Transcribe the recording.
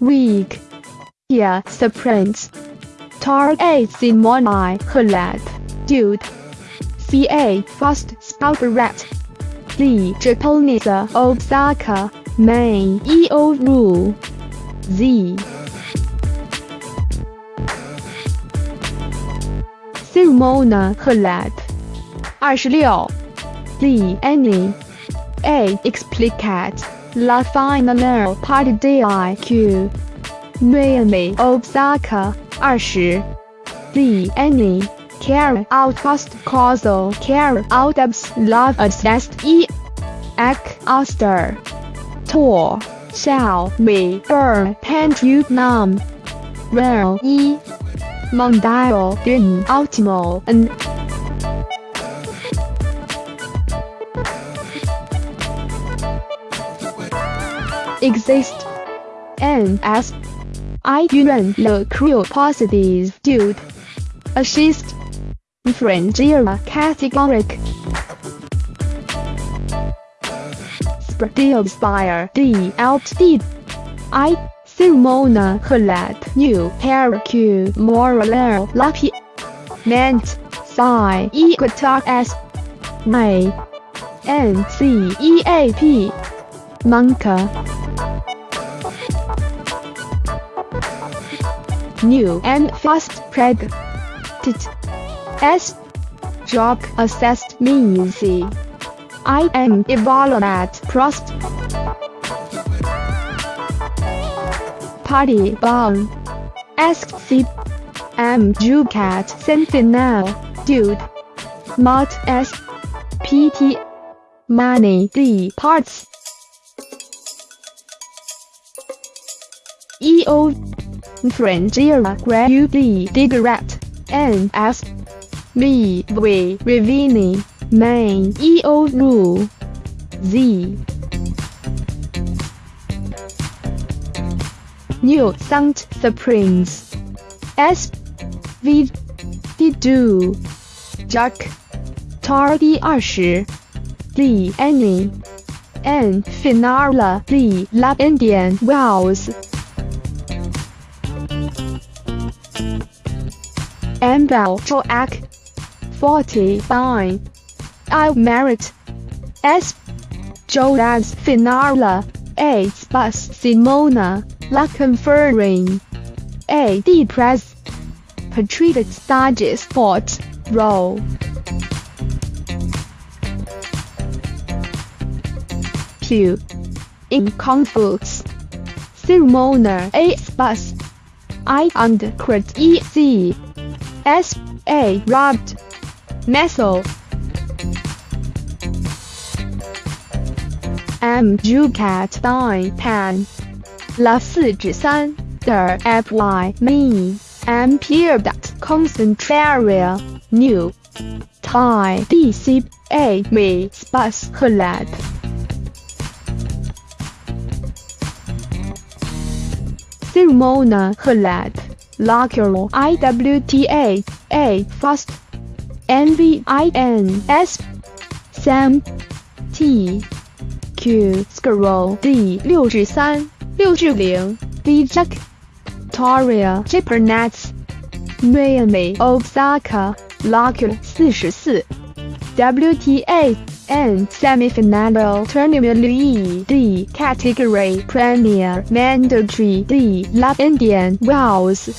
Here Springs. Tar A Simoni Halep. Dude. C A Fast Spouret. Z Japanese Osaka. Main E O Rule. Z. Simona Halep. 二十六。Z Annie. A Explicate. La Final Party DIQ. Naomi Osaka. 二十。Z Annie. Care out fast causal care out abs love assessed e. Ek Oster. Tour. Shall me burn you numb. Real e. Mondial din ultimo and exist. And as I yuan le curiosities dude assist frontier categoric Spread spire D out D I Simona Halep New Paracu Moral Lucky Ment Psi Equator S May N C E A P Monka New and fast preg. Tit S. Job assessed me easy I am evaluate prost. Party bomb Ask C M Jucat Sentinel? Dude. Mod S. PT Money D Parts. EO Frontier Gradually Digrat N S Me V Revini Main EO Rule Z. New Sound Springs S. V. D Do Jack. Tar D. Annie. N. Finale D. Lab Indian. Wells Ambel Joak 49 I Merit S. Joaz Finale A Spus Simona La Conferring. A. D. Press. Patriot Stages Sport Row. Pew In Conflicts. Simona A Spus I. And Crit E. C S A Robbed Meso M Jucat Dine Pan La 四至三 Der F Y Me M Pierre Dot Concentraria New Thai D C A Me Spus Halep Simona Halep Locular I W T A. A. Fast. NVINS Sam. T. Q. Scroll. D. 六至三.六至零. D Jack. Toria Japernets Naomi Osaka. Locular 四十四. WTA and semifinal tournament D category premier mandatory D Love Indian Wells